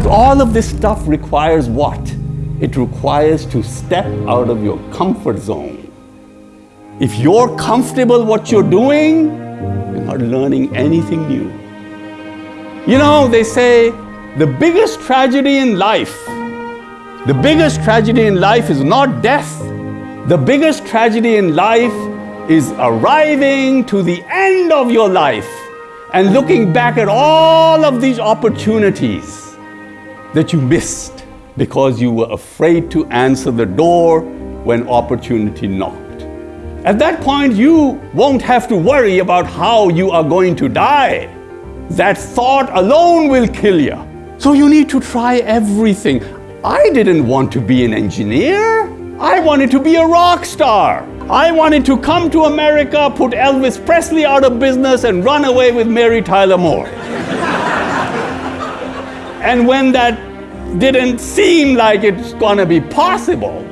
But all of this stuff requires what? It requires to step out of your comfort zone. If you're comfortable what you're doing, you're not learning anything new. You know, they say the biggest tragedy in life, the biggest tragedy in life is not death. The biggest tragedy in life is arriving to the end of your life and looking back at all of these opportunities that you missed because you were afraid to answer the door when opportunity knocked. At that point, you won't have to worry about how you are going to die. That thought alone will kill you. So you need to try everything. I didn't want to be an engineer. I wanted to be a rock star. I wanted to come to America, put Elvis Presley out of business, and run away with Mary Tyler Moore. And when that didn't seem like it's gonna be possible,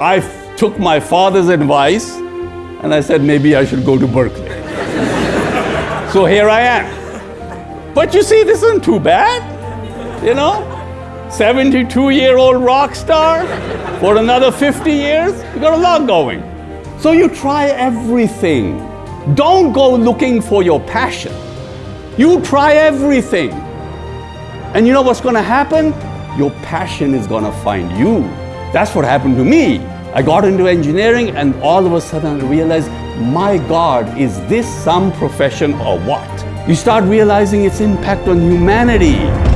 I took my father's advice and I said maybe I should go to Berkeley. so here I am. But you see, this isn't too bad, you know? 72 year old rock star for another 50 years. You got a lot going. So you try everything. Don't go looking for your passion. You try everything. And you know what's going to happen? Your passion is going to find you. That's what happened to me. I got into engineering and all of a sudden I realized, my God, is this some profession or what? You start realizing its impact on humanity.